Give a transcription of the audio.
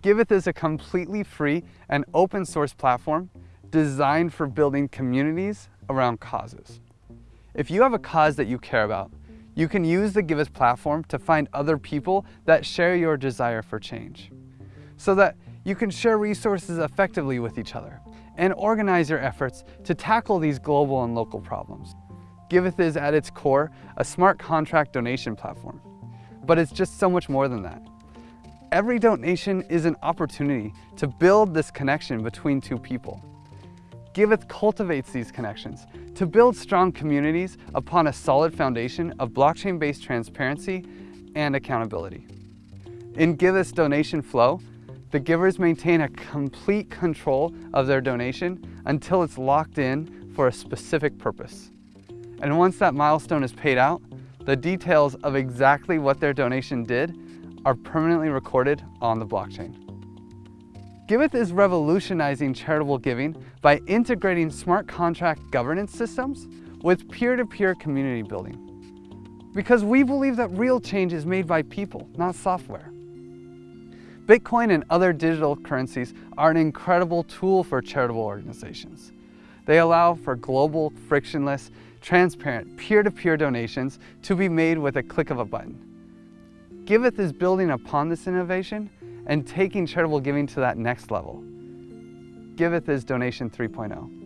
Giveth is a completely free and open source platform designed for building communities around causes. If you have a cause that you care about, you can use the Giveth platform to find other people that share your desire for change so that you can share resources effectively with each other and organize your efforts to tackle these global and local problems. Giveth is at its core a smart contract donation platform, but it's just so much more than that. Every donation is an opportunity to build this connection between two people. Giveth cultivates these connections to build strong communities upon a solid foundation of blockchain-based transparency and accountability. In Giveth's donation flow, the givers maintain a complete control of their donation until it's locked in for a specific purpose. And once that milestone is paid out, the details of exactly what their donation did are permanently recorded on the blockchain. Giveth is revolutionizing charitable giving by integrating smart contract governance systems with peer-to-peer -peer community building. Because we believe that real change is made by people, not software. Bitcoin and other digital currencies are an incredible tool for charitable organizations. They allow for global, frictionless, transparent, peer-to-peer -peer donations to be made with a click of a button. Giveth is building upon this innovation and taking charitable giving to that next level. Giveth is Donation 3.0.